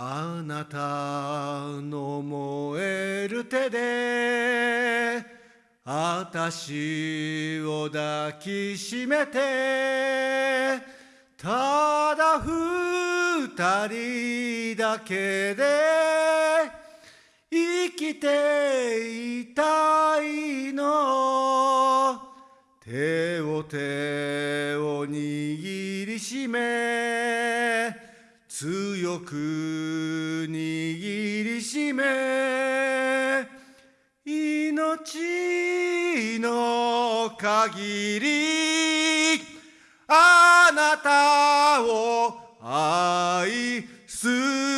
あなたの燃える手で私を抱きしめてただ二人だけで生きていたいの。手を手を握りしめ強く握りしめ命の限りあなたを愛する。